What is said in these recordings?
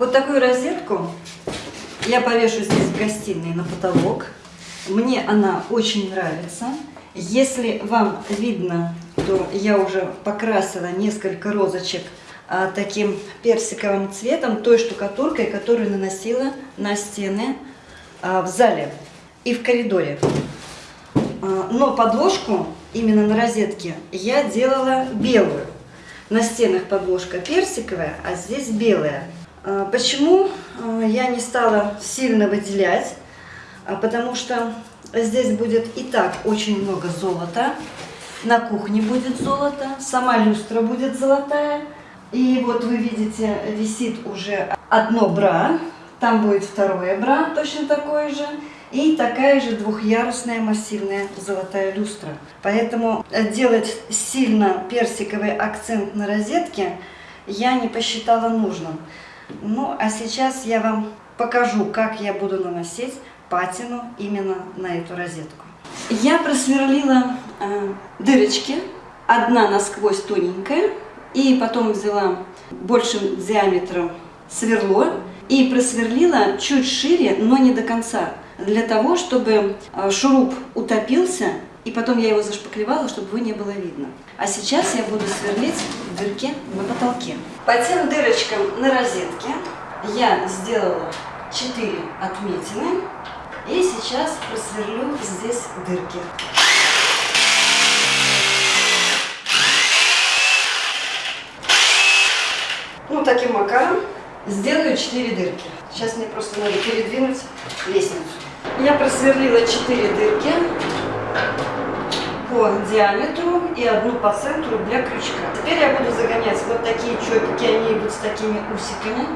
Вот такую розетку я повешу здесь в гостиной на потолок. Мне она очень нравится. Если вам видно, то я уже покрасила несколько розочек а, таким персиковым цветом, той штукатуркой, которую наносила на стены а, в зале и в коридоре. А, но подложку именно на розетке я делала белую. На стенах подложка персиковая, а здесь белая. А, почему а, я не стала сильно выделять? А, потому что здесь будет и так очень много золота. На кухне будет золото, сама люстра будет золотая. И вот вы видите, висит уже одно бра, там будет второе бра, точно такое же. И такая же двухъярусная массивная золотая люстра. Поэтому делать сильно персиковый акцент на розетке я не посчитала нужным. Ну, а сейчас я вам покажу, как я буду наносить патину именно на эту розетку. Я просверлила э, дырочки, одна насквозь тоненькая, и потом взяла большим диаметром сверло и просверлила чуть шире, но не до конца, для того, чтобы э, шуруп утопился, и потом я его зашпаклевала, чтобы его не было видно. А сейчас я буду сверлить дырки на потолке. По тем дырочкам на розетке я сделала 4 отметины. И сейчас просверлю здесь дырки. Ну, таким макаром сделаю 4 дырки. Сейчас мне просто надо передвинуть лестницу. Я просверлила 4 дырки по диаметру и одну по центру для крючка. Теперь я буду загонять вот такие чопики, они идут с такими усиками.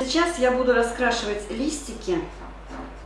Сейчас я буду раскрашивать листики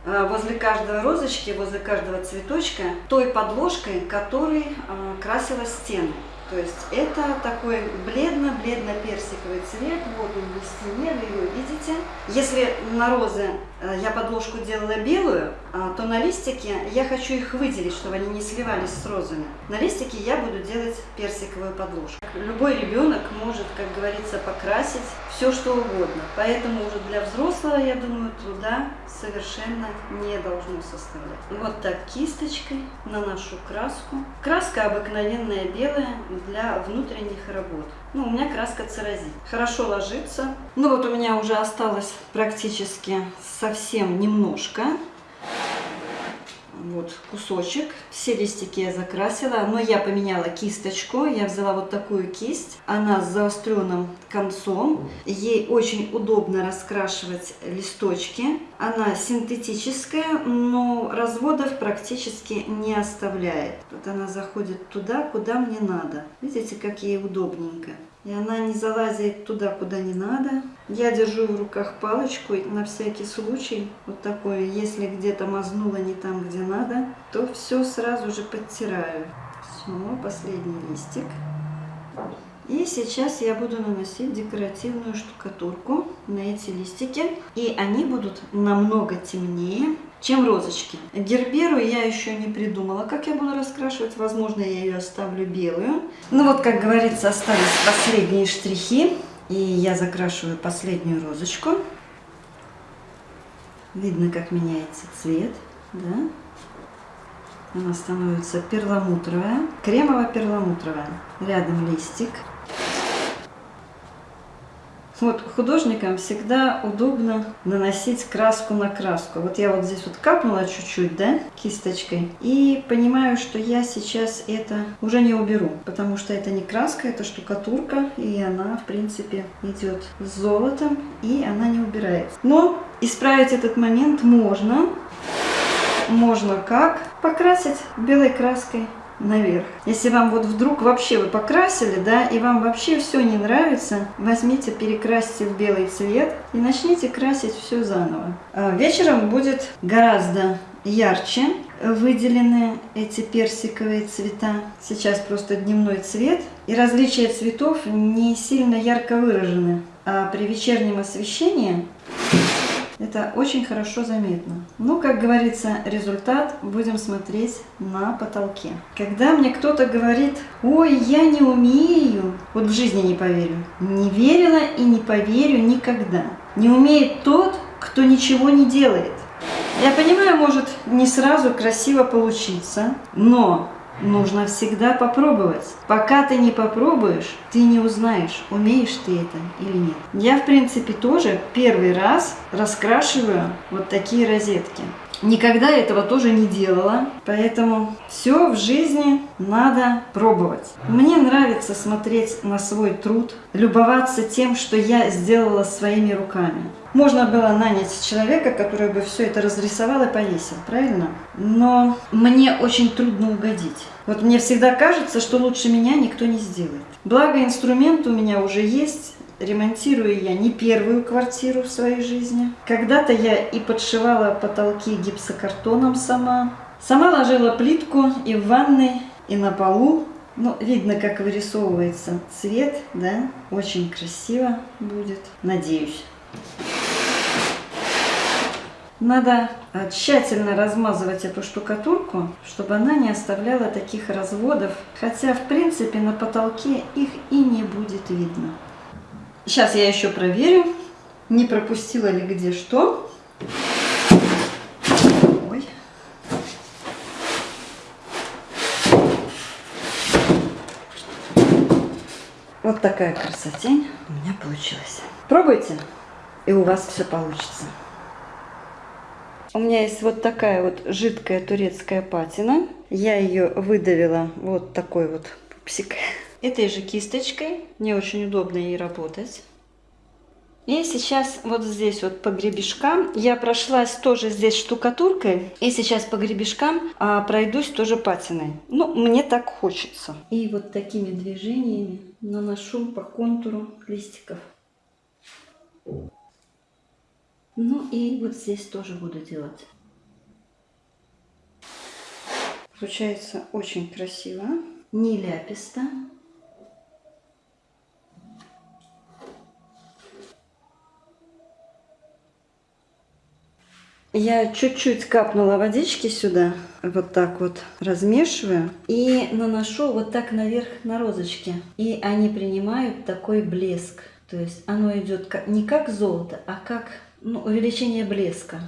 э, возле каждой розочки, возле каждого цветочка той подложкой, которой э, красила стены. То есть это такой бледно-бледно-персиковый цвет. Вот он на стене, вы его видите. Если на розы э, я подложку делала белую, а, то на листике я хочу их выделить, чтобы они не сливались с розами. На листике я буду делать персиковую подложку. Любой ребенок может, как говорится, покрасить все, что угодно. Поэтому уже для взрослого, я думаю, труда совершенно не должно составлять. Вот так кисточкой наношу краску. Краска обыкновенная белая, для внутренних работ. Ну, у меня краска церозит. Хорошо ложится. Ну, вот у меня уже осталось практически совсем немножко вот кусочек. Все листики я закрасила, но я поменяла кисточку. Я взяла вот такую кисть. Она с заостренным концом. Ей очень удобно раскрашивать листочки. Она синтетическая, но разводов практически не оставляет. Вот она заходит туда, куда мне надо. Видите, как ей удобненько. И она не залазит туда, куда не надо. Я держу в руках палочку на всякий случай. Вот такое, если где-то мазнула не там, где надо, то все сразу же подтираю. Все, последний листик. И сейчас я буду наносить декоративную штукатурку на эти листики. И они будут намного темнее, чем розочки. Герберу я еще не придумала, как я буду раскрашивать. Возможно, я ее оставлю белую. Ну вот, как говорится, остались последние штрихи. И я закрашиваю последнюю розочку. Видно, как меняется цвет. Да? Она становится перламутровая, кремово-перламутровая. Рядом листик. Вот художникам всегда удобно наносить краску на краску. Вот я вот здесь вот капнула чуть-чуть, да, кисточкой. И понимаю, что я сейчас это уже не уберу. Потому что это не краска, это штукатурка. И она, в принципе, идет с золотом. И она не убирается. Но исправить этот момент можно. Можно как? Покрасить белой краской наверх. Если вам вот вдруг вообще вы покрасили, да, и вам вообще все не нравится, возьмите, перекрасьте в белый цвет и начните красить все заново. А вечером будет гораздо ярче выделены эти персиковые цвета. Сейчас просто дневной цвет. И различия цветов не сильно ярко выражены. А при вечернем освещении Это очень хорошо заметно. Ну, как говорится, результат будем смотреть на потолке. Когда мне кто-то говорит, ой, я не умею, вот в жизни не поверю. Не верила и не поверю никогда. Не умеет тот, кто ничего не делает. Я понимаю, может не сразу красиво получиться, но нужно всегда попробовать. Пока ты не попробуешь, ты не узнаешь, умеешь ты это или нет. Я, в принципе, тоже первый раз раскрашиваю вот такие розетки. Никогда этого тоже не делала, поэтому все в жизни надо пробовать. Мне нравится смотреть на свой труд, любоваться тем, что я сделала своими руками. Можно было нанять человека, который бы все это разрисовал и повесил, правильно? Но мне очень трудно угодить. Вот мне всегда кажется, что лучше меня никто не сделает. Благо инструмент у меня уже есть, ремонтирую я не первую квартиру в своей жизни. Когда-то я и подшивала потолки гипсокартоном сама. Сама ложила плитку и в ванной, и на полу. Ну, видно, как вырисовывается цвет, да? Очень красиво будет, надеюсь. Надо э, тщательно размазывать эту штукатурку, чтобы она не оставляла таких разводов. Хотя, в принципе, на потолке их и не будет видно. Сейчас я еще проверю, не пропустила ли где что. Ой. Вот такая красотень у меня получилась. Пробуйте, и у вас все получится. У меня есть вот такая вот жидкая турецкая патина. Я ее выдавила вот такой вот пупсик этой же кисточкой. Мне очень удобно ей работать. И сейчас вот здесь вот по гребешкам я прошлась тоже здесь штукатуркой. И сейчас по гребешкам а, пройдусь тоже патиной. Ну, мне так хочется. И вот такими движениями наношу по контуру листиков. Ну и вот здесь тоже буду делать. Получается очень красиво, не ляписто. Я чуть-чуть капнула водички сюда, вот так вот размешиваю и наношу вот так наверх на розочки. И они принимают такой блеск. То есть оно идет не как золото, а как ну, увеличение блеска.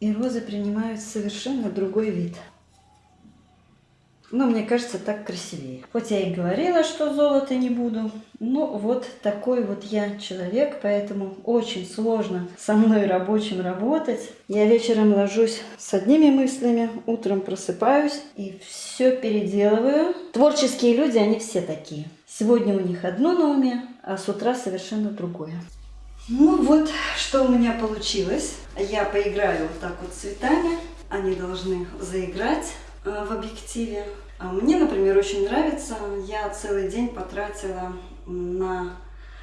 И розы принимают совершенно другой вид. Но мне кажется, так красивее. Хоть я и говорила, что золото не буду, но вот такой вот я человек, поэтому очень сложно со мной рабочим работать. Я вечером ложусь с одними мыслями, утром просыпаюсь и все переделываю. Творческие люди, они все такие. Сегодня у них одно на уме, а с утра совершенно другое. Ну вот, что у меня получилось. Я поиграю вот так вот цветами. Они должны заиграть э, в объективе. А мне, например, очень нравится. Я целый день потратила на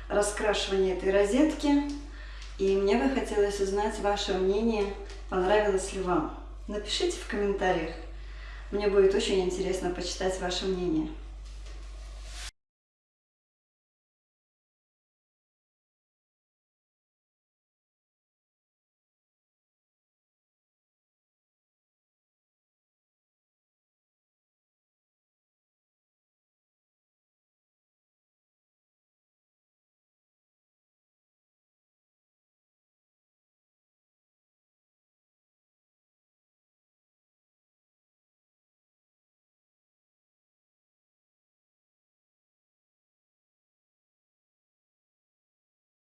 раскрашивание этой розетки. И мне бы хотелось узнать ваше мнение, понравилось ли вам. Напишите в комментариях. Мне будет очень интересно почитать ваше мнение.